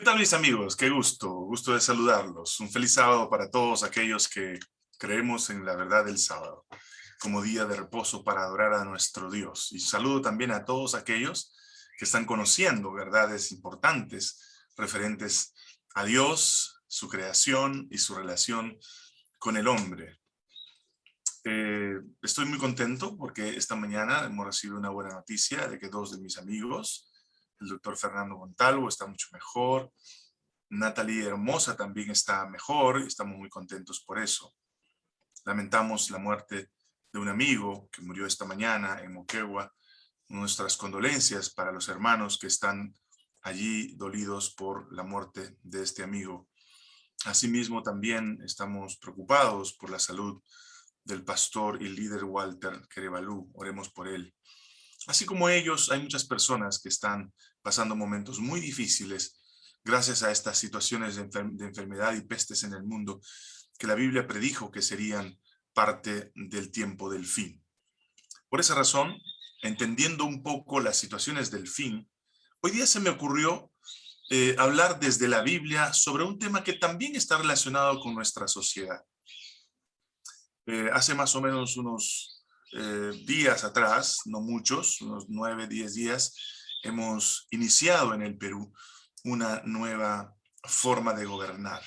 ¿Qué tal mis amigos? Qué gusto, gusto de saludarlos. Un feliz sábado para todos aquellos que creemos en la verdad del sábado como día de reposo para adorar a nuestro Dios. Y saludo también a todos aquellos que están conociendo verdades importantes referentes a Dios, su creación y su relación con el hombre. Eh, estoy muy contento porque esta mañana hemos recibido una buena noticia de que dos de mis amigos, el doctor Fernando Montalvo está mucho mejor. Natalie Hermosa también está mejor y estamos muy contentos por eso. Lamentamos la muerte de un amigo que murió esta mañana en Moquegua. Nuestras condolencias para los hermanos que están allí dolidos por la muerte de este amigo. Asimismo, también estamos preocupados por la salud del pastor y líder Walter Kerebalú. Oremos por él. Así como ellos, hay muchas personas que están pasando momentos muy difíciles gracias a estas situaciones de, enfermedad y pestes en el mundo que la Biblia predijo que serían parte del tiempo del fin. Por esa razón, entendiendo un poco las situaciones del fin, hoy día se me ocurrió eh, hablar desde la Biblia sobre un tema que también está relacionado con nuestra sociedad. Eh, hace más o menos unos eh, días atrás, no muchos, unos nueve, diez días, hemos iniciado en el Perú una nueva forma de gobernar.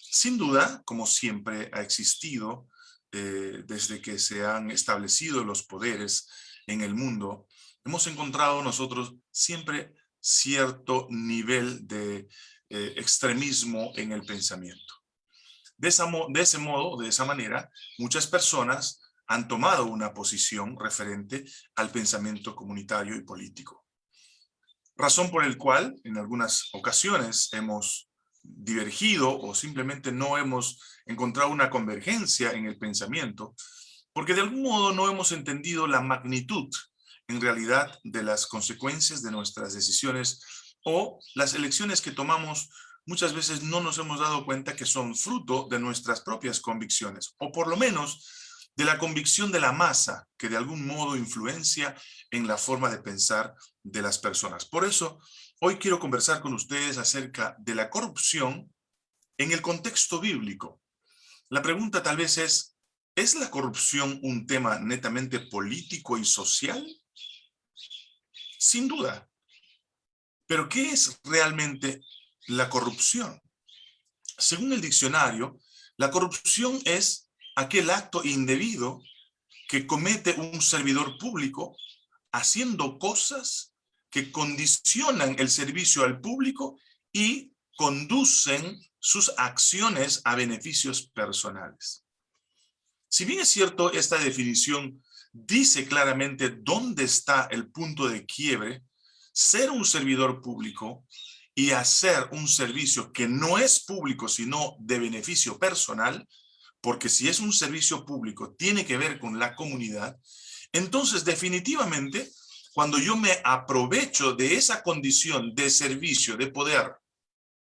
Sin duda, como siempre ha existido eh, desde que se han establecido los poderes en el mundo, hemos encontrado nosotros siempre cierto nivel de eh, extremismo en el pensamiento. De, de ese modo, de esa manera, muchas personas han tomado una posición referente al pensamiento comunitario y político. Razón por el cual en algunas ocasiones hemos divergido o simplemente no hemos encontrado una convergencia en el pensamiento, porque de algún modo no hemos entendido la magnitud en realidad de las consecuencias de nuestras decisiones o las elecciones que tomamos muchas veces no nos hemos dado cuenta que son fruto de nuestras propias convicciones, o por lo menos de la convicción de la masa que de algún modo influencia en la forma de pensar de las personas. Por eso, hoy quiero conversar con ustedes acerca de la corrupción en el contexto bíblico. La pregunta tal vez es, ¿es la corrupción un tema netamente político y social? Sin duda. Pero ¿qué es realmente la corrupción? Según el diccionario, la corrupción es aquel acto indebido que comete un servidor público haciendo cosas que condicionan el servicio al público y conducen sus acciones a beneficios personales. Si bien es cierto, esta definición dice claramente dónde está el punto de quiebre, ser un servidor público y hacer un servicio que no es público, sino de beneficio personal, porque si es un servicio público, tiene que ver con la comunidad, entonces definitivamente cuando yo me aprovecho de esa condición de servicio, de poder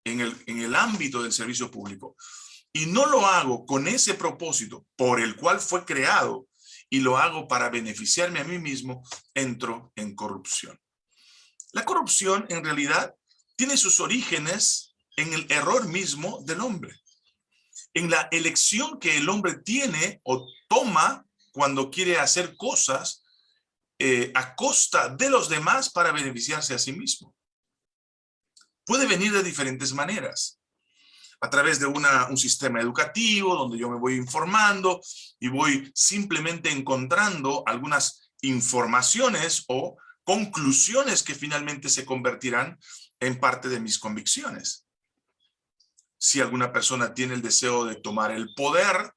en el, en el ámbito del servicio público, y no lo hago con ese propósito por el cual fue creado, y lo hago para beneficiarme a mí mismo, entro en corrupción. La corrupción en realidad tiene sus orígenes en el error mismo del hombre en la elección que el hombre tiene o toma cuando quiere hacer cosas eh, a costa de los demás para beneficiarse a sí mismo. Puede venir de diferentes maneras. A través de una, un sistema educativo donde yo me voy informando y voy simplemente encontrando algunas informaciones o conclusiones que finalmente se convertirán en parte de mis convicciones si alguna persona tiene el deseo de tomar el poder,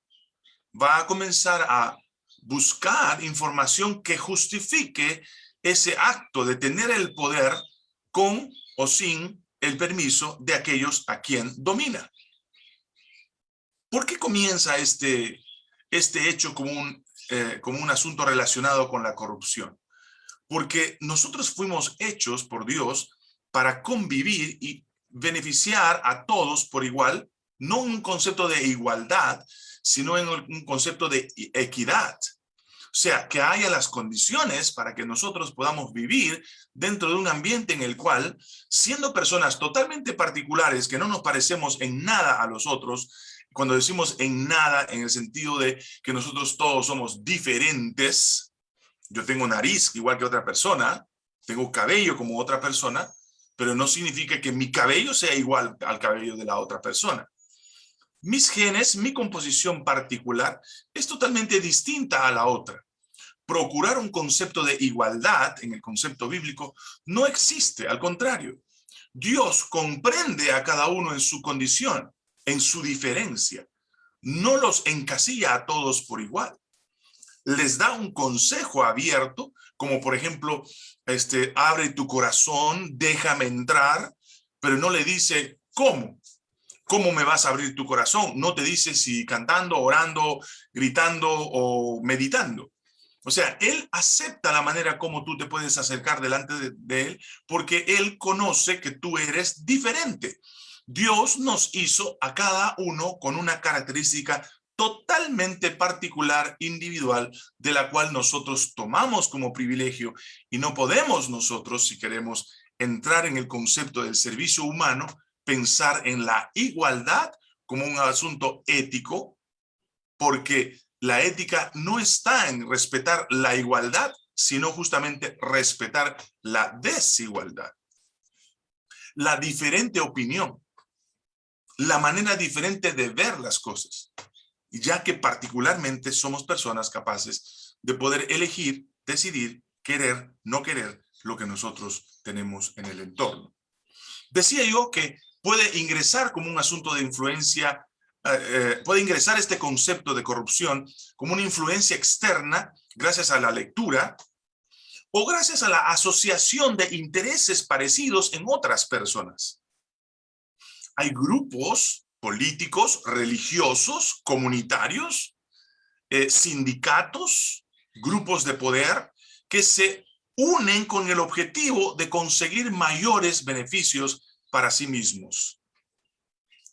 va a comenzar a buscar información que justifique ese acto de tener el poder con o sin el permiso de aquellos a quien domina. ¿Por qué comienza este, este hecho como un, eh, como un asunto relacionado con la corrupción? Porque nosotros fuimos hechos por Dios para convivir y beneficiar a todos por igual, no un concepto de igualdad, sino en un concepto de equidad. sea, que haya las condiciones para que nosotros podamos vivir dentro de un ambiente en el cual, siendo personas totalmente particulares, que no nos parecemos en nada a los otros, cuando decimos en nada, en el sentido de que nosotros todos somos diferentes, yo tengo nariz igual que otra persona, tengo cabello como otra persona, pero no significa que mi cabello sea igual al cabello de la otra persona. Mis genes, mi composición particular, es totalmente distinta a la otra. Procurar un concepto de igualdad en el concepto bíblico no existe, al contrario. Dios comprende a cada uno en su condición, en su diferencia. No los encasilla a todos por igual. Les da un consejo abierto, como por ejemplo, este, abre tu corazón, déjame entrar, pero no le dice, ¿cómo? ¿Cómo me vas a abrir tu corazón? No te dice si cantando, orando, gritando o meditando. O sea, Él acepta la manera como tú te puedes acercar delante de, de, Él porque Él conoce que tú eres diferente. Dios nos hizo a cada uno con una característica totalmente particular, individual, de la cual nosotros tomamos como privilegio y no podemos nosotros, si queremos entrar en el concepto del servicio humano, pensar en la igualdad como un asunto ético, porque la ética no está en respetar la igualdad, sino justamente respetar la desigualdad. La diferente opinión, la manera diferente de ver las cosas, ya que particularmente somos personas capaces de poder elegir, decidir, querer, no querer lo que nosotros tenemos en el entorno. Decía yo que puede ingresar como un asunto de influencia, eh, eh, puede ingresar este concepto de corrupción como una influencia externa gracias a la lectura o gracias a la asociación de intereses parecidos en otras personas. Hay grupos políticos, religiosos, comunitarios, eh, sindicatos, grupos de poder que se unen con el objetivo de conseguir mayores beneficios para sí mismos.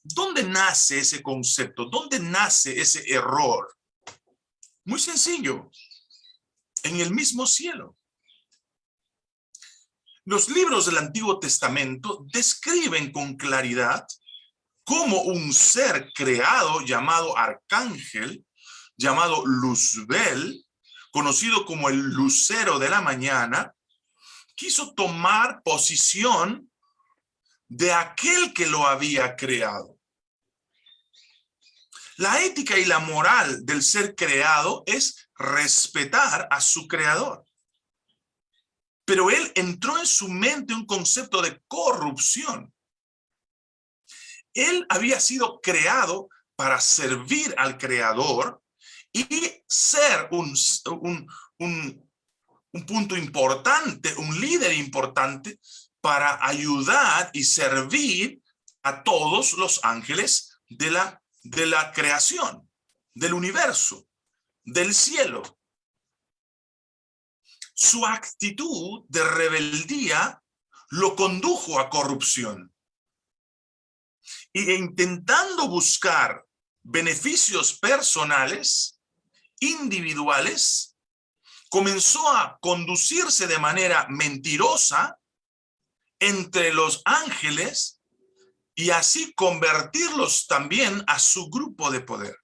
¿Dónde nace ese concepto? ¿Dónde nace ese error? Muy sencillo, en el mismo cielo. Los libros del Antiguo Testamento describen con claridad cómo un ser creado llamado arcángel, llamado Luzbel, conocido como el lucero de la mañana, quiso tomar posición de aquel que lo había creado. La ética y la moral del ser creado es respetar a su creador. Pero él entró en su mente un concepto de corrupción. Él había sido creado para servir al creador y ser un, un, un punto importante, un líder importante para ayudar y servir a todos los ángeles de la, de la creación, del universo, del cielo. Su actitud de rebeldía lo condujo a corrupción. Y intentando buscar beneficios personales, individuales, comenzó a conducirse de manera mentirosa entre los ángeles y así convertirlos también a su grupo de poder.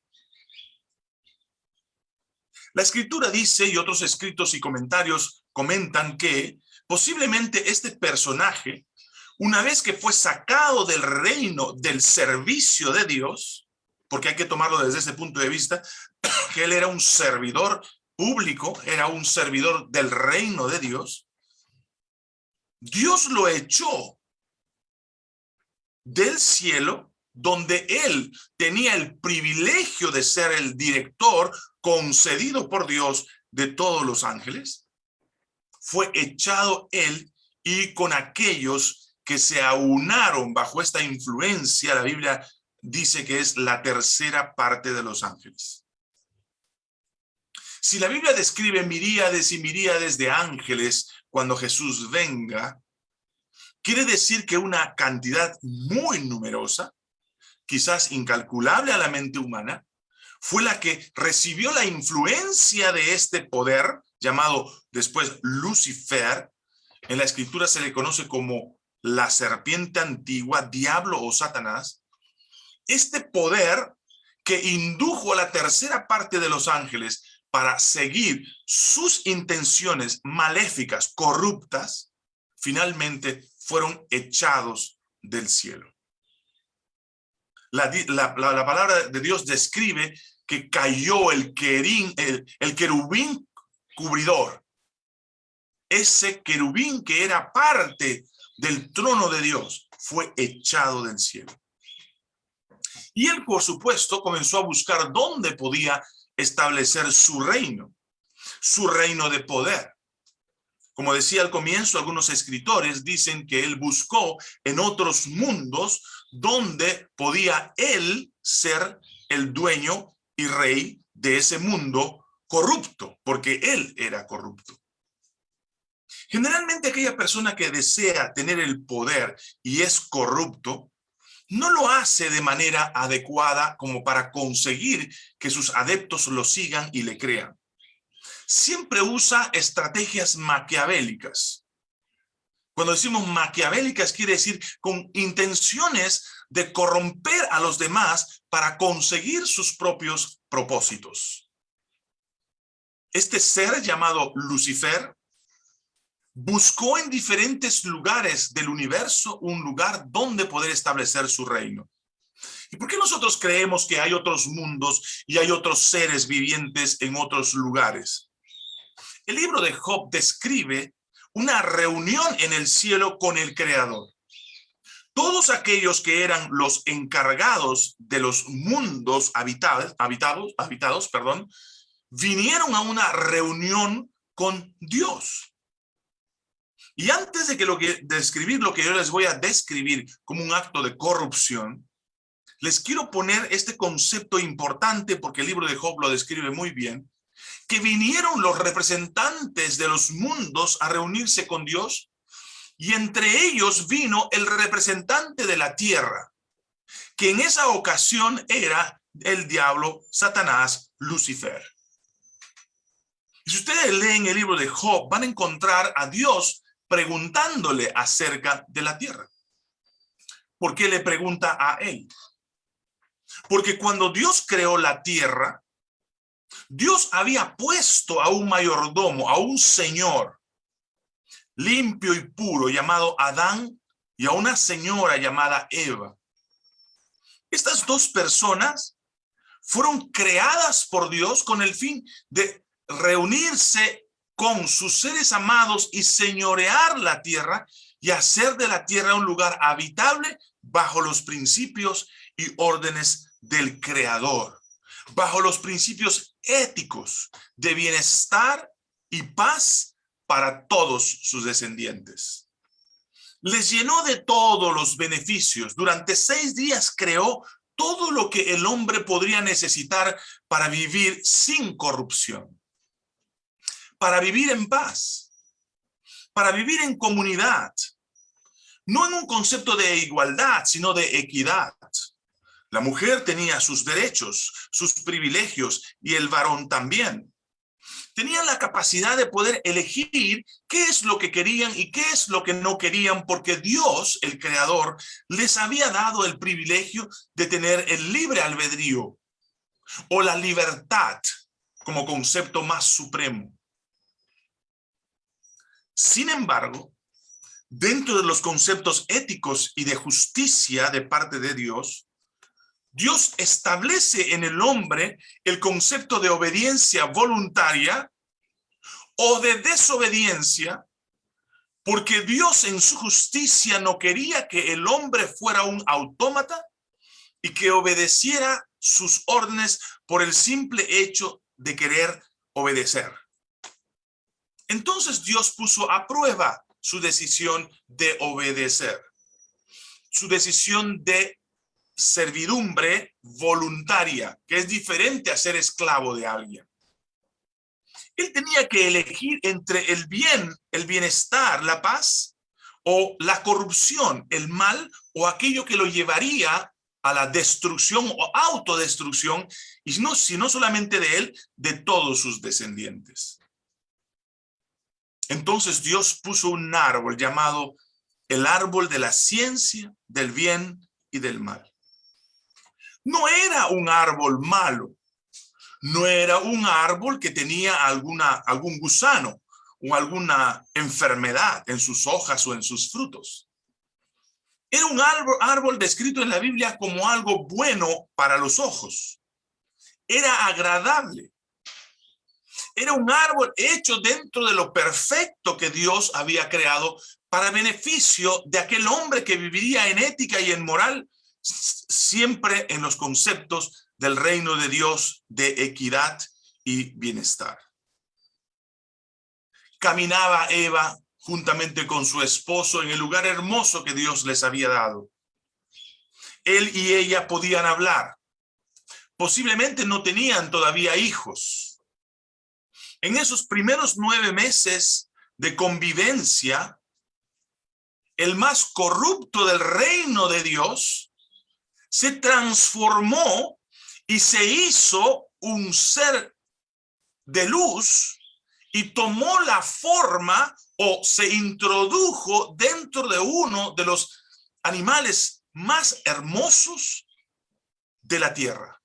La escritura dice, y otros escritos y comentarios comentan que posiblemente este personaje, una vez que fue sacado del reino del servicio de Dios, porque hay que tomarlo desde ese punto de vista, que él era un servidor público, era un servidor del reino de Dios, Dios lo echó del cielo donde él tenía el privilegio de ser el director concedido por Dios de todos los ángeles, fue echado él y con aquellos que se aunaron bajo esta influencia, la Biblia dice que es la tercera parte de los ángeles. Si la Biblia describe miríades y miríades de ángeles cuando Jesús venga, quiere decir que una cantidad muy numerosa, quizás incalculable a la mente humana, fue la que recibió la influencia de este poder, llamado después Lucifer. En la escritura se le conoce como la serpiente antigua, diablo o Satanás. Este poder que indujo a la tercera parte de los ángeles para seguir sus intenciones maléficas, corruptas, finalmente fueron echados del cielo. La, palabra de Dios describe que cayó el, querín, el querubín cubridor. Ese querubín que era parte del trono de Dios fue echado del cielo. Y él, por supuesto, comenzó a buscar dónde podía establecer su reino, su reino de poder. Como decía al comienzo, algunos escritores dicen que él buscó en otros mundos donde podía él ser el dueño y rey de ese mundo corrupto, porque él era corrupto. Generalmente aquella persona que desea tener el poder y es corrupto, no lo hace de manera adecuada como para conseguir que sus adeptos lo sigan y le crean. Siempre usa estrategias maquiavélicas. Cuando decimos maquiavélicas quiere decir con intenciones de corromper a los demás para conseguir sus propios propósitos. Este ser llamado Lucifer buscó en diferentes lugares del universo un lugar donde poder establecer su reino. ¿Y por qué nosotros creemos que hay otros mundos y hay otros seres vivientes en otros lugares? El libro de Job describe una reunión en el cielo con el Creador. Todos aquellos que eran los encargados de los mundos habitados, habitados, habitados perdón, vinieron a una reunión con Dios. Y antes de que lo que describir lo que yo les voy a describir como un acto de corrupción, les quiero poner este concepto importante porque el libro de Job lo describe muy bien, que vinieron los representantes de los mundos a reunirse con Dios y entre ellos vino el representante de la tierra, que en esa ocasión era el diablo, Satanás, Lucifer. Si ustedes leen el libro de Job, van a encontrar a Dios preguntándole acerca de la tierra. ¿Por qué le pregunta a él? Porque cuando Dios creó la tierra, Dios había puesto a un mayordomo, a un señor limpio y puro llamado Adán y a una señora llamada Eva. Estas dos personas fueron creadas por Dios con el fin de reunirse con sus seres amados y señorear la tierra y hacer de la tierra un lugar habitable bajo los principios y órdenes del Creador, bajo los principios éticos de bienestar y paz para todos sus descendientes. Les llenó de todos los beneficios. Durante seis días creó todo lo que el hombre podría necesitar para vivir sin corrupción para vivir en paz, para vivir en comunidad, no en un concepto de igualdad, sino de equidad. La mujer tenía sus derechos, sus privilegios y el varón también. Tenían la capacidad de poder elegir qué es lo que querían y qué es lo que no querían porque Dios, el creador, les había dado el privilegio de tener el libre albedrío o la libertad como concepto más supremo. Sin embargo, dentro de los conceptos éticos y de justicia de parte de Dios, Dios establece en el hombre el concepto de obediencia voluntaria o de desobediencia, porque Dios en su justicia no quería que el hombre fuera un autómata y que obedeciera sus órdenes por el simple hecho de querer obedecer. Entonces Dios puso a prueba su decisión de obedecer, su decisión de servidumbre voluntaria, que es diferente a ser esclavo de alguien. Él tenía que elegir entre el bien, el bienestar, la paz, o la corrupción, el mal, o aquello que lo llevaría a la destrucción o autodestrucción y no, sino solamente de él, de todos sus descendientes. Entonces Dios puso un árbol llamado el árbol de la ciencia, del bien y del mal. No era un árbol malo, no era un árbol que tenía alguna, algún gusano o alguna enfermedad en sus hojas o en sus frutos. Era un árbol, árbol descrito en la Biblia como algo bueno para los ojos. Era agradable. Era un árbol hecho dentro de lo perfecto que Dios había creado para beneficio de aquel hombre que viviría en ética y en moral, siempre en los conceptos del reino de Dios de equidad y bienestar. Caminaba Eva juntamente con su esposo en el lugar hermoso que Dios les había dado. Él y ella podían hablar. Posiblemente no tenían todavía hijos. En esos primeros nueve meses de convivencia, el más corrupto del reino de Dios, se transformó y se hizo un ser de luz y tomó la forma o se introdujo dentro de uno de los animales más hermosos de la tierra.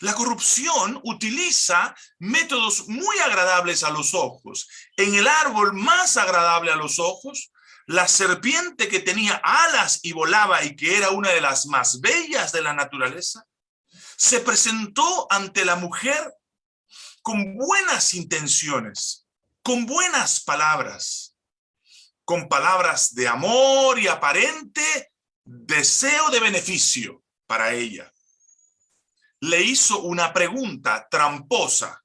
La corrupción utiliza métodos muy agradables a los ojos. En el árbol más agradable a los ojos, la serpiente que tenía alas y volaba y que era una de las más bellas de la naturaleza, se presentó ante la mujer con buenas intenciones, con buenas palabras, con palabras de amor y aparente deseo de beneficio para ella. Le hizo una pregunta tramposa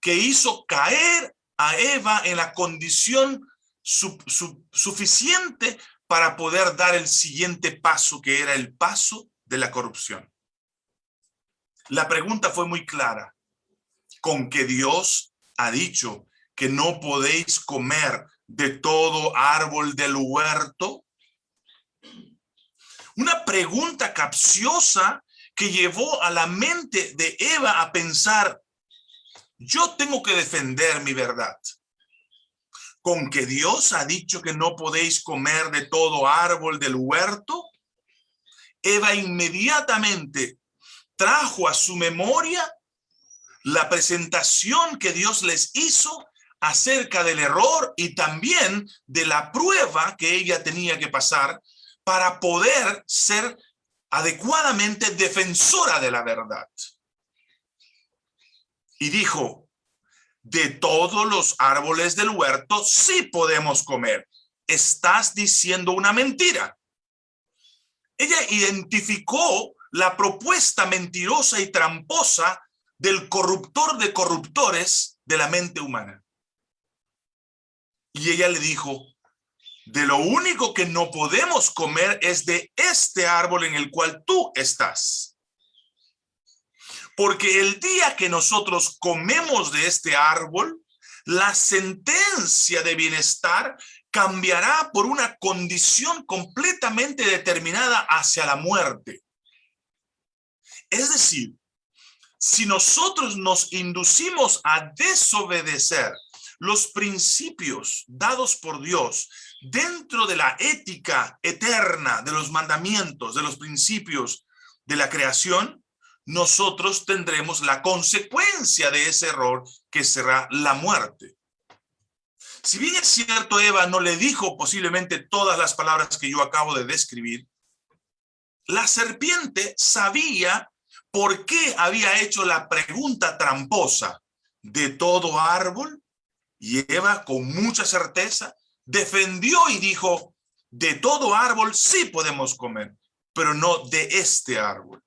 que hizo caer a Eva en la condición suficiente para poder dar el siguiente paso, que era el paso de la corrupción. La pregunta fue muy clara. ¿Con que Dios ha dicho que no podéis comer de todo árbol del huerto? Una pregunta capciosa que llevó a la mente de Eva a pensar, yo tengo que defender mi verdad. Con que Dios ha dicho que no podéis comer de todo árbol del huerto, Eva inmediatamente trajo a su memoria la presentación que Dios les hizo acerca del error y también de la prueba que ella tenía que pasar para poder ser adecuadamente defensora de la verdad. Y dijo, de todos los árboles del huerto sí podemos comer. Estás diciendo una mentira. Ella identificó la propuesta mentirosa y tramposa del corruptor de corruptores de la mente humana. Y ella le dijo, de lo único que no podemos comer es de este árbol en el cual tú estás. Porque el día que nosotros comemos de este árbol, la sentencia de bienestar cambiará por una condición completamente determinada hacia la muerte. Es decir, si nosotros nos inducimos a desobedecer los principios dados por Dios dentro de la ética eterna de los mandamientos, de los principios de la creación, nosotros tendremos la consecuencia de ese error que será la muerte. Si bien es cierto, Eva no le dijo posiblemente todas las palabras que yo acabo de describir, la serpiente sabía por qué había hecho la pregunta tramposa de todo árbol y Eva, con mucha certeza, defendió y dijo, de todo árbol sí podemos comer, pero no de este árbol.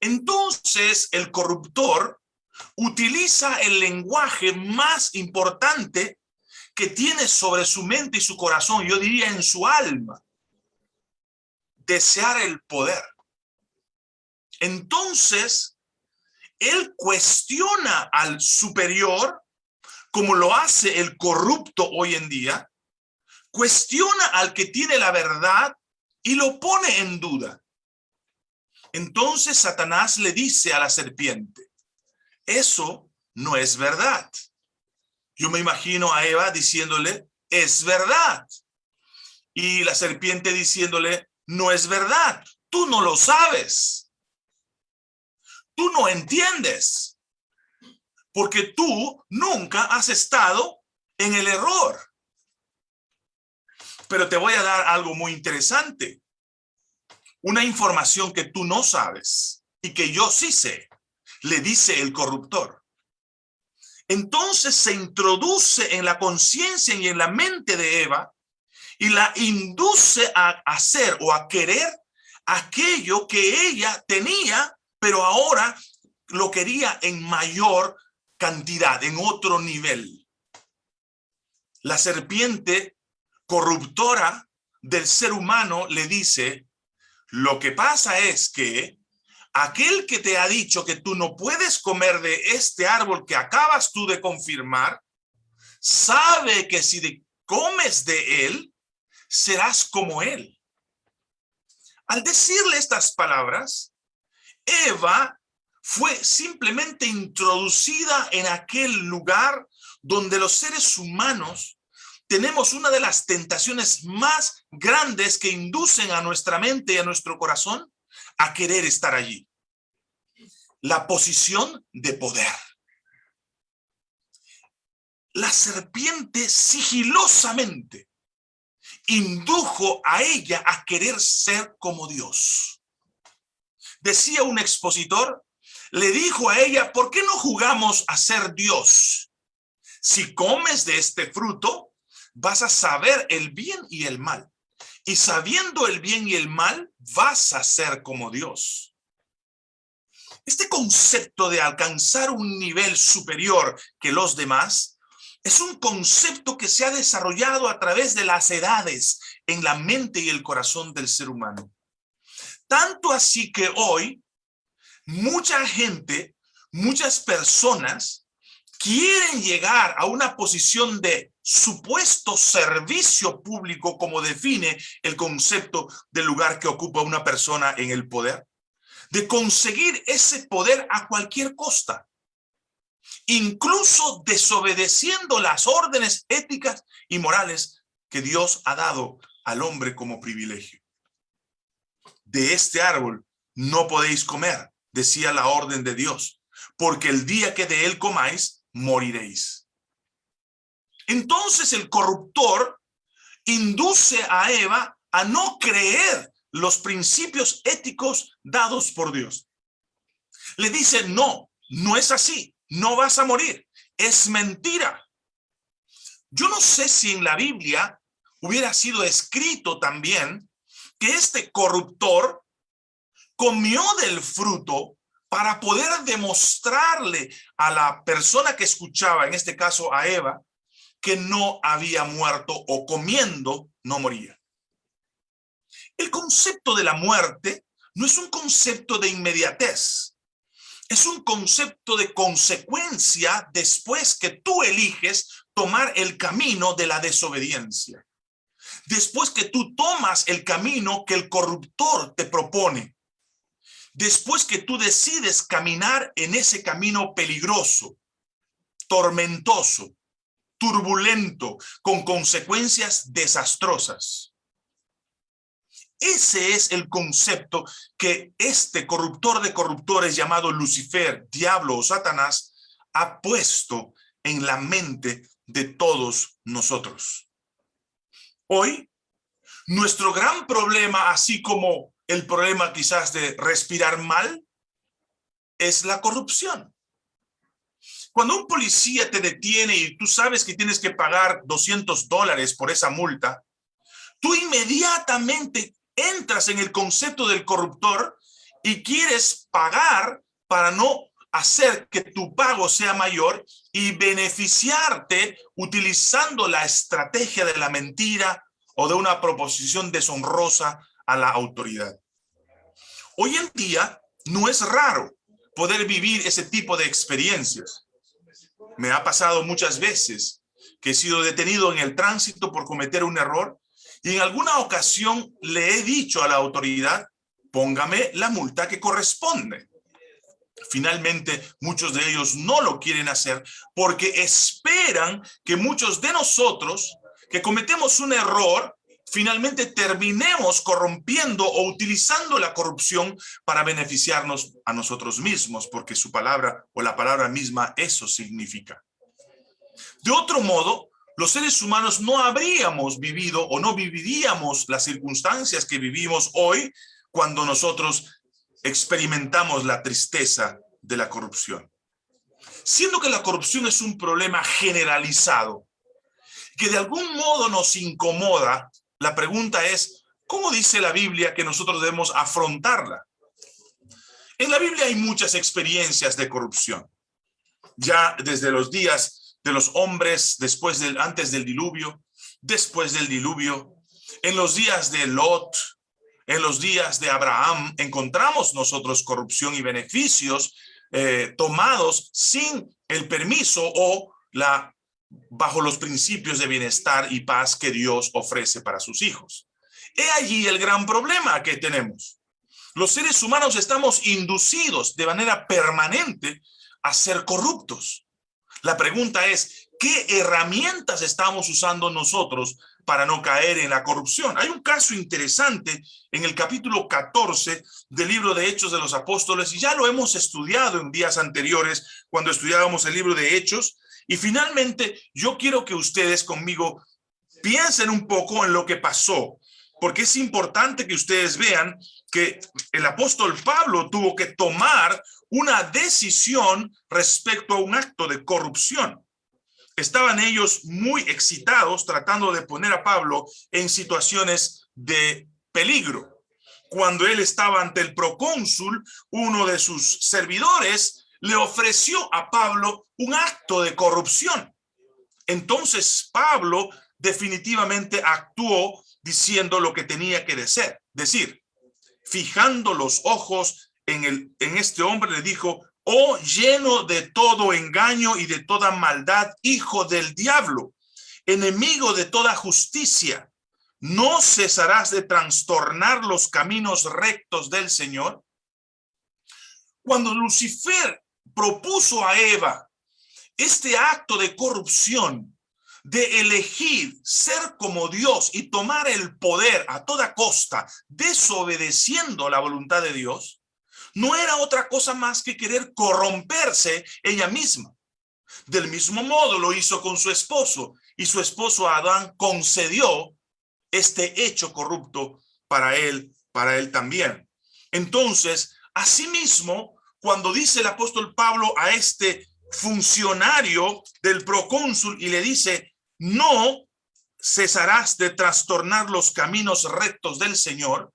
Entonces el corruptor utiliza el lenguaje más importante que tiene sobre su mente y su corazón, yo diría en su alma, desear el poder. Entonces, él cuestiona al superior como lo hace el corrupto hoy en día, cuestiona al que tiene la verdad y lo pone en duda. Entonces Satanás le dice a la serpiente, eso no es verdad. Yo me imagino a Eva diciéndole, es verdad. Y la serpiente diciéndole, no es verdad, tú no lo sabes. Tú no entiendes. Porque tú nunca has estado en el error. Pero te voy a dar algo muy interesante. Una información que tú no sabes y que yo sí sé, le dice el corruptor. Entonces se introduce en la conciencia y en la mente de Eva y la induce a hacer o a querer aquello que ella tenía, pero ahora lo quería en mayor cantidad, en otro nivel. La serpiente corruptora del ser humano le dice, lo que pasa es que aquel que te ha dicho que tú no puedes comer de este árbol que acabas tú de confirmar, sabe que si comes de él, serás como él. Al decirle estas palabras, Eva fue simplemente introducida en aquel lugar donde los seres humanos tenemos una de las tentaciones más grandes que inducen a nuestra mente y a nuestro corazón a querer estar allí. La posición de poder. La serpiente sigilosamente indujo a ella a querer ser como Dios. Decía un expositor, le dijo a ella, ¿por qué no jugamos a ser Dios? Si comes de este fruto, vas a saber el bien y el mal. Y sabiendo el bien y el mal, vas a ser como Dios. Este concepto de alcanzar un nivel superior que los demás es un concepto que se ha desarrollado a través de las edades en la mente y el corazón del ser humano. Tanto así que hoy mucha gente, muchas personas quieren llegar a una posición de supuesto servicio público como define el concepto del lugar que ocupa una persona en el poder, de conseguir ese poder a cualquier costa. Incluso desobedeciendo las órdenes éticas y morales que Dios ha dado al hombre como privilegio. De este árbol no podéis comer, decía la orden de Dios, porque el día que de él comáis, moriréis. Entonces el corruptor induce a Eva a no creer los principios éticos dados por Dios. Le dice, no, no es así no vas a morir. Es mentira. Yo no sé si en la Biblia hubiera sido escrito también que este corruptor comió del fruto para poder demostrarle a la persona que escuchaba, en este caso a Eva, que no había muerto o comiendo no moría. El concepto de la muerte no es un concepto de inmediatez es un concepto de consecuencia después que tú eliges tomar el camino de la desobediencia. Después que tú tomas el camino que el corruptor te propone. Después que tú decides caminar en ese camino peligroso, tormentoso, turbulento, con consecuencias desastrosas. Ese es el concepto que este corruptor de corruptores llamado Lucifer, diablo o Satanás, ha puesto en la mente de todos nosotros. Hoy, nuestro gran problema, así como el problema quizás de respirar mal, es la corrupción. Cuando un policía te detiene y tú sabes que tienes que pagar 200 dólares por esa multa, tú inmediatamente entras en el concepto del corruptor y quieres pagar para no hacer que tu pago sea mayor y beneficiarte utilizando la estrategia de la mentira o de una proposición deshonrosa a la autoridad. Hoy en día no es raro poder vivir ese tipo de experiencias. Me ha pasado muchas veces que he sido detenido en el tránsito por cometer un error y en alguna ocasión le he dicho a la autoridad póngame la multa que corresponde. Finalmente, muchos de ellos no lo quieren hacer porque esperan que muchos de nosotros que cometemos un error, finalmente terminemos corrompiendo o utilizando la corrupción para beneficiarnos a nosotros mismos, porque su palabra o la palabra misma eso significa. De otro modo, los seres humanos no habríamos vivido o no viviríamos las circunstancias que vivimos hoy cuando nosotros experimentamos la tristeza de la corrupción. Siendo que la corrupción es un problema generalizado, que de algún modo nos incomoda, la pregunta es, ¿cómo dice la Biblia que nosotros debemos afrontarla? En la Biblia hay muchas experiencias de corrupción. Ya desde los días de los hombres después del, antes del diluvio, después del diluvio, en los días de Lot, en los días de Abraham, encontramos nosotros corrupción y beneficios eh, tomados sin el permiso o la bajo los principios de bienestar y paz que Dios ofrece para sus hijos. He allí el gran problema que tenemos. Los seres humanos estamos inducidos de manera permanente a ser corruptos. La pregunta es, ¿qué herramientas estamos usando nosotros para no caer en la corrupción? Hay un caso interesante en el capítulo 14 del libro de Hechos de los Apóstoles, y ya lo hemos estudiado en días anteriores cuando estudiábamos el libro de Hechos, y finalmente, yo quiero que ustedes conmigo piensen un poco en lo que pasó, porque es importante que ustedes vean que el apóstol Pablo tuvo que tomar una decisión respecto a un acto de corrupción. Estaban ellos muy excitados tratando de poner a Pablo en situaciones de peligro. Cuando él estaba ante el procónsul, uno de sus servidores le ofreció a Pablo un acto de corrupción. Entonces Pablo definitivamente actuó diciendo lo que tenía que decir. decir. Fijando los ojos en, el, en este hombre le dijo, oh lleno de todo engaño y de toda maldad, hijo del diablo, enemigo de toda justicia, ¿no cesarás de trastornar los caminos rectos del Señor? Cuando Lucifer propuso a Eva este acto de corrupción, de elegir ser como Dios y tomar el poder a toda costa, desobedeciendo la voluntad de Dios, no era otra cosa más que querer corromperse ella misma. Del mismo modo lo hizo con su esposo, y su esposo Adán concedió este hecho corrupto para él, para él también. Entonces, asimismo, cuando dice el apóstol Pablo a este funcionario del procónsul y le dice, no cesarás de trastornar los caminos rectos del Señor,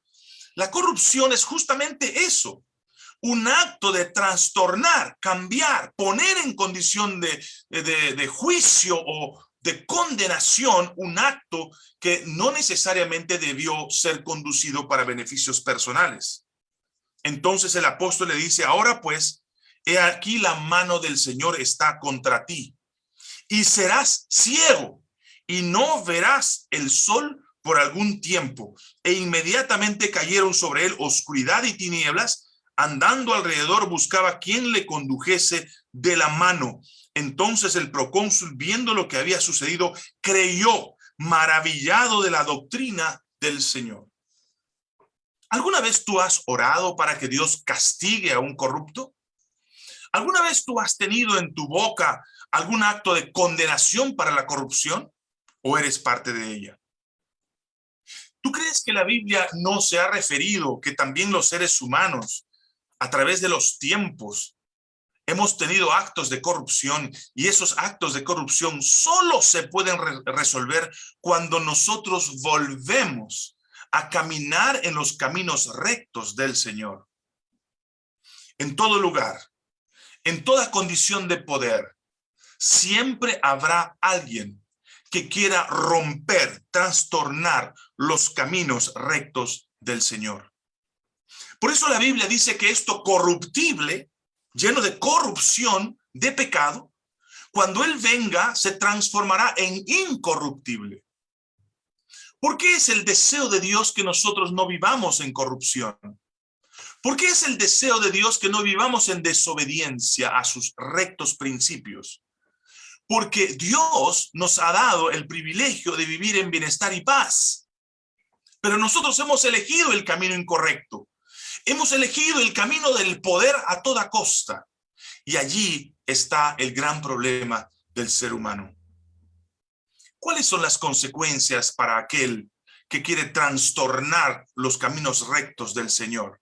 la corrupción es justamente eso, un acto de trastornar, cambiar, poner en condición de, de, de juicio o de condenación un acto que no necesariamente debió ser conducido para beneficios personales. Entonces el apóstol le dice, ahora pues, he aquí la mano del Señor está contra ti, y serás ciego, y no verás el sol por algún tiempo. E inmediatamente cayeron sobre él oscuridad y tinieblas, andando alrededor buscaba quien le condujese de la mano. Entonces el procónsul, viendo lo que había sucedido, creyó, maravillado de la doctrina del Señor. ¿Alguna vez tú has orado para que Dios castigue a un corrupto? ¿Alguna vez tú has tenido en tu boca algún acto de condenación para la corrupción? ¿O eres parte de ella? ¿Tú crees que la Biblia no se ha referido que también los seres humanos, a través de los tiempos, hemos tenido actos de corrupción y esos actos de corrupción solo se pueden resolver cuando nosotros volvemos a caminar en los caminos rectos del Señor. En todo lugar, en toda condición de poder, siempre habrá alguien que quiera romper, trastornar los caminos rectos del Señor. Por eso la Biblia dice que esto corruptible, lleno de corrupción, de pecado, cuando Él venga se transformará en incorruptible. ¿Por qué es el deseo de Dios que nosotros no vivamos en corrupción? Porque es el deseo de Dios que no vivamos en desobediencia a sus rectos principios. Porque Dios nos ha dado el privilegio de vivir en bienestar y paz. Pero nosotros hemos elegido el camino incorrecto. Hemos elegido el camino del poder a toda costa. Y allí está el gran problema del ser humano. ¿Cuáles son las consecuencias para aquel que quiere trastornar los caminos rectos del Señor?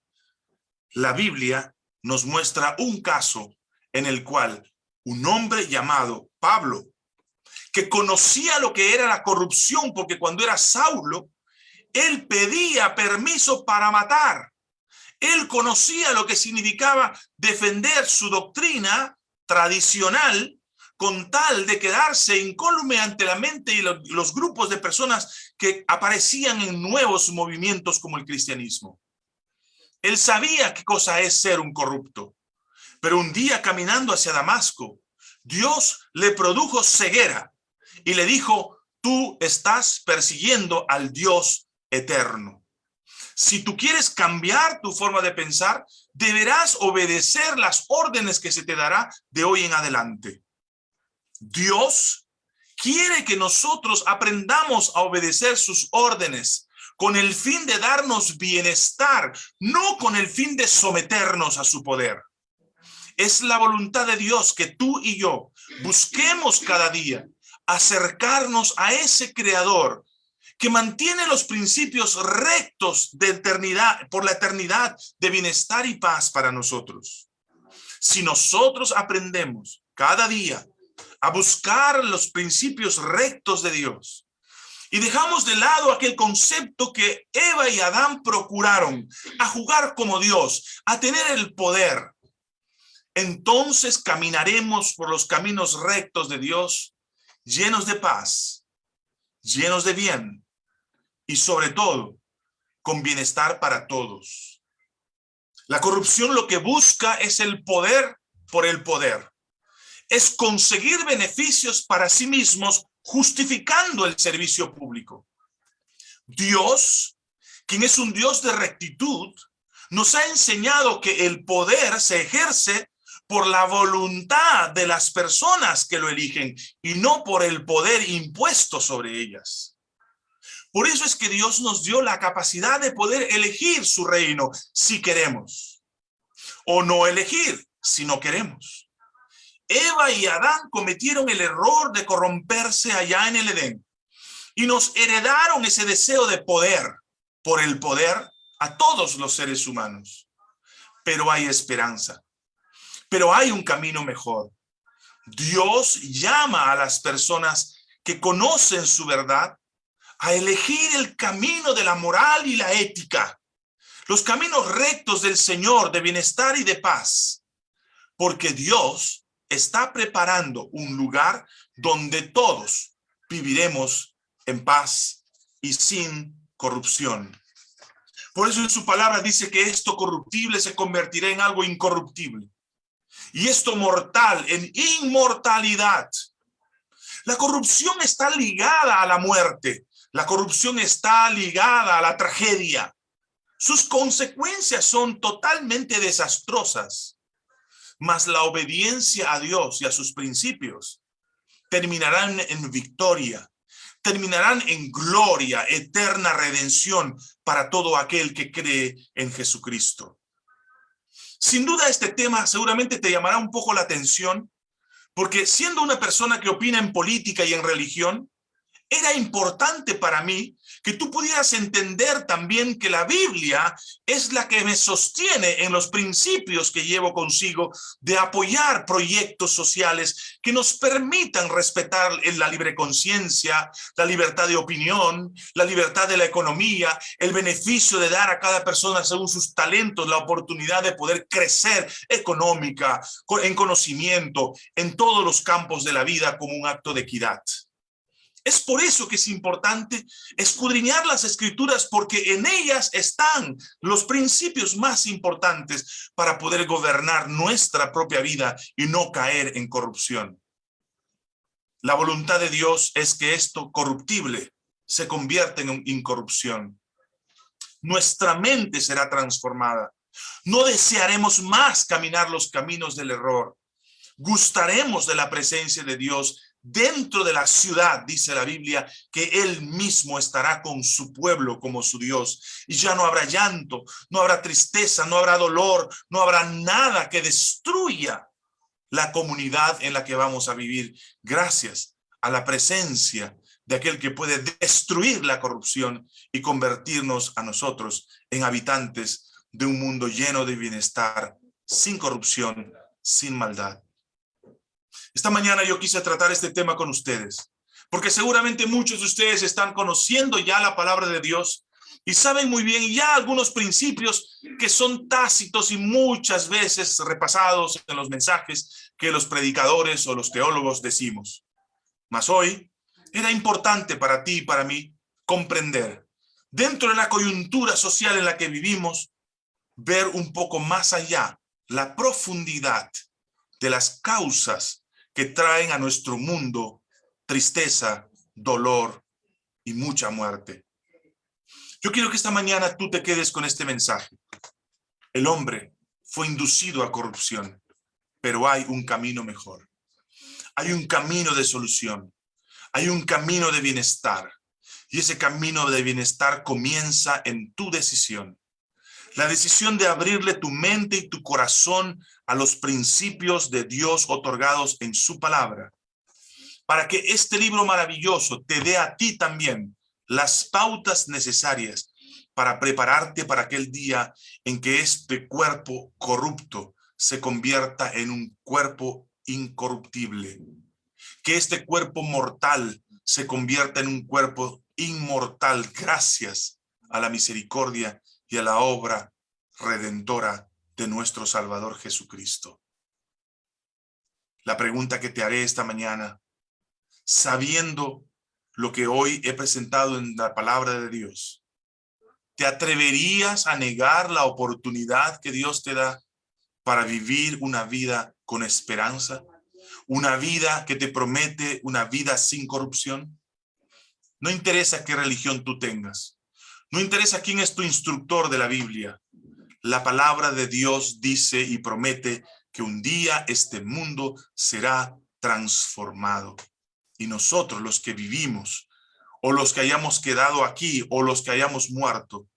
La Biblia nos muestra un caso en el cual un hombre llamado Pablo, que conocía lo que era la corrupción, porque cuando era Saulo, él pedía permiso para matar. Él conocía lo que significaba defender su doctrina tradicional con tal de quedarse incólume ante la mente y los grupos de personas que aparecían en nuevos movimientos como el cristianismo. Él sabía qué cosa es ser un corrupto, pero un día caminando hacia Damasco, Dios le produjo ceguera y le dijo, tú estás persiguiendo al Dios eterno. Si tú quieres cambiar tu forma de pensar, deberás obedecer las órdenes que se te dará de hoy en adelante. Dios quiere que nosotros aprendamos a obedecer sus órdenes con el fin de darnos bienestar, no con el fin de someternos a su poder. Es la voluntad de Dios que tú y yo busquemos cada día acercarnos a ese creador que mantiene los principios rectos de eternidad, por la eternidad de bienestar y paz para nosotros. Si nosotros aprendemos cada día a buscar los principios rectos de Dios y dejamos de lado aquel concepto que Eva y Adán procuraron, a jugar como Dios, a tener el poder, entonces caminaremos por los caminos rectos de Dios, llenos de paz, llenos de bien, y sobre todo con bienestar para todos. La corrupción lo que busca es el poder por el poder. Es conseguir beneficios para sí mismos justificando el servicio público. Dios, quien es un Dios de rectitud, nos ha enseñado que el poder se ejerce por la voluntad de las personas que lo eligen y no por el poder impuesto sobre ellas. Por eso es que Dios nos dio la capacidad de poder elegir su reino si queremos. O no elegir si no queremos. Eva y Adán cometieron el error de corromperse allá en el Edén. Y nos heredaron ese deseo de poder por el poder a todos los seres humanos. Pero hay esperanza. Pero hay un camino mejor. Dios llama a las personas que conocen su verdad a elegir el camino de la moral y la ética, los caminos rectos del Señor de bienestar y de paz, porque Dios está preparando un lugar donde todos viviremos en paz y sin corrupción. Por eso en su palabra dice que esto corruptible se convertirá en algo incorruptible. Y esto mortal en inmortalidad. La corrupción está ligada a la muerte. La corrupción está ligada a la tragedia. Sus consecuencias son totalmente desastrosas. Mas la obediencia a Dios y a sus principios terminarán en victoria, terminarán en gloria, eterna redención para todo aquel que cree en Jesucristo. Sin duda este tema seguramente te llamará un poco la atención, porque siendo una persona que opina en política y en religión, era importante para mí que tú pudieras entender también que la Biblia es la que me sostiene en los principios que llevo consigo de apoyar proyectos sociales que nos permitan respetar la libre conciencia, la libertad de opinión, la libertad de la economía, el beneficio de dar a cada persona según sus talentos la oportunidad de poder crecer económica, en conocimiento, en todos los campos de la vida como un acto de equidad. Es por eso que es importante escudriñar las escrituras porque en ellas están los principios más importantes para poder gobernar nuestra propia vida y no caer en corrupción. La voluntad de Dios es que esto corruptible se convierta en incorrupción. Nuestra mente será transformada. No desearemos más caminar los caminos del error. Gustaremos de la presencia de Dios dentro de la ciudad, dice la Biblia, que Él mismo estará con su pueblo como su Dios. Y ya no habrá llanto, no habrá tristeza, no habrá dolor, no habrá nada que destruya la comunidad en la que vamos a vivir. Gracias a la presencia de aquel que puede destruir la corrupción y convertirnos a nosotros en habitantes de un mundo lleno de bienestar, sin corrupción, sin maldad. Esta mañana yo quise tratar este tema con ustedes, porque seguramente muchos de ustedes están conociendo ya la palabra de Dios y saben muy bien ya algunos principios que son tácitos y muchas veces repasados en los mensajes que los predicadores o los teólogos decimos. Mas hoy era importante para ti y para mí comprender, dentro de la coyuntura social en la que vivimos, ver un poco más allá la profundidad de las causas que traen a nuestro mundo tristeza, dolor y mucha muerte. Yo quiero que esta mañana tú te quedes con este mensaje. El hombre fue inducido a corrupción, pero hay un camino mejor. Hay un camino de solución. Hay un camino de bienestar. Y ese camino de bienestar comienza en tu decisión. La decisión de abrirle tu mente y tu corazón a los principios de Dios otorgados en su palabra. Para que este libro maravilloso te dé a ti también las pautas necesarias para prepararte para aquel día en que este cuerpo corrupto se convierta en un cuerpo incorruptible. Que este cuerpo mortal se convierta en un cuerpo inmortal gracias a la misericordia y a la obra redentora de nuestro Salvador Jesucristo. La pregunta que te haré esta mañana, sabiendo lo que hoy he presentado en la palabra de Dios, ¿te atreverías a negar la oportunidad que Dios te da para vivir una vida con esperanza? ¿Una vida que te promete una vida sin corrupción? No interesa qué religión tú tengas. No interesa quién es tu instructor de la Biblia. La palabra de Dios dice y promete que un día este mundo será transformado. Y nosotros los que vivimos, o los que hayamos quedado aquí, o los que hayamos muerto,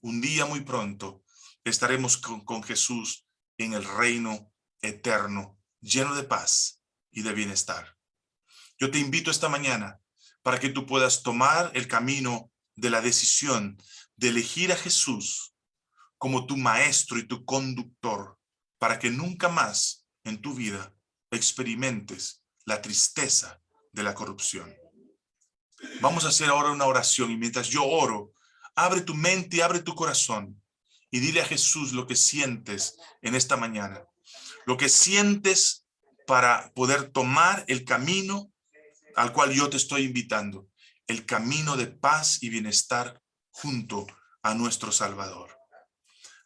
un día muy pronto estaremos con, con Jesús en el reino eterno, lleno de paz y de bienestar. Yo te invito esta mañana para que tú puedas tomar el camino de la decisión de elegir a Jesús como tu maestro y tu conductor, para que nunca más en tu vida experimentes la tristeza de la corrupción. Vamos a hacer ahora una oración y mientras yo oro, abre tu mente y abre tu corazón y dile a Jesús lo que sientes en esta mañana. Lo que sientes para poder tomar el camino al cual yo te estoy invitando. El camino de paz y bienestar junto a nuestro Salvador.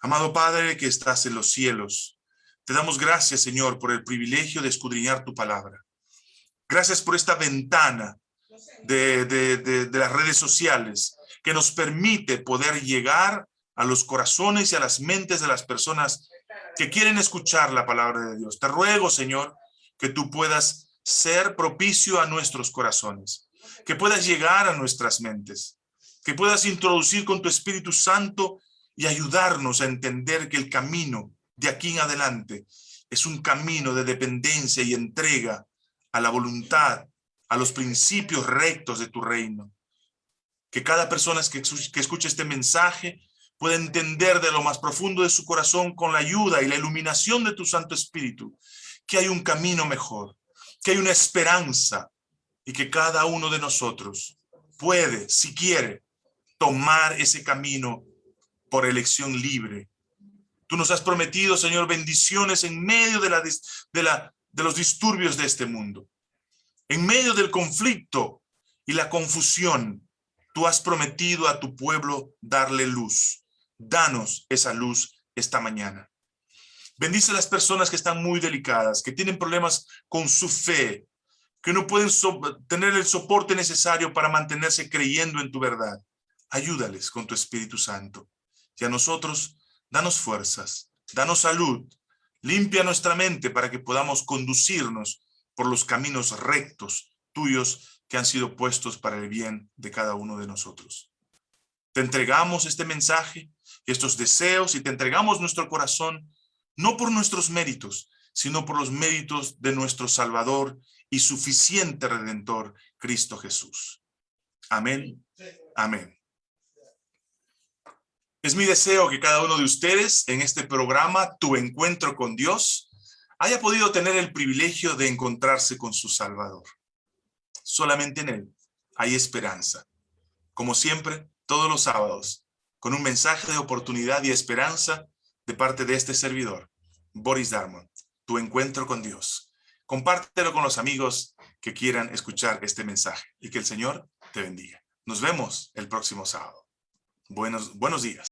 Amado Padre que estás en los cielos, te damos gracias, Señor, por el privilegio de escudriñar tu palabra. Gracias por esta ventana de, de, las redes sociales que nos permite poder llegar a los corazones y a las mentes de las personas que quieren escuchar la palabra de Dios. Te ruego, Señor, que tú puedas ser propicio a nuestros corazones, que puedas llegar a nuestras mentes, que puedas introducir con tu Espíritu Santo y ayudarnos a entender que el camino de aquí en adelante es un camino de dependencia y entrega a la voluntad, a los principios rectos de tu reino. Que cada persona que, que escuche este mensaje pueda entender de lo más profundo de su corazón con la ayuda y la iluminación de tu Santo Espíritu, que hay un camino mejor, que hay una esperanza y que cada uno de nosotros puede, si quiere, tomar ese camino por elección libre. Tú nos has prometido, Señor, bendiciones en medio de, de los disturbios de este mundo. En medio del conflicto y la confusión, tú has prometido a tu pueblo darle luz. Danos esa luz esta mañana. Bendice a las personas que están muy delicadas, que tienen problemas con su fe, que no pueden tener el soporte necesario para mantenerse creyendo en tu verdad. Ayúdales con tu Espíritu Santo. Y a nosotros, danos fuerzas, danos salud, limpia nuestra mente para que podamos conducirnos por los caminos rectos tuyos que han sido puestos para el bien de cada uno de nosotros. Te entregamos este mensaje y estos deseos y te entregamos nuestro corazón, no por nuestros méritos, sino por los méritos de nuestro Salvador y suficiente Redentor, Cristo Jesús. Amén. Amén. Es mi deseo que cada uno de ustedes en este programa, Tu Encuentro con Dios, haya podido tener el privilegio de encontrarse con su Salvador. Solamente en Él hay esperanza. Como siempre, todos los sábados, con un mensaje de oportunidad y esperanza de parte de este servidor, Boris Darmon, Tu Encuentro con Dios. Compártelo con los amigos que quieran escuchar este mensaje y que el Señor te bendiga. Nos vemos el próximo sábado. Buenos, buenos días.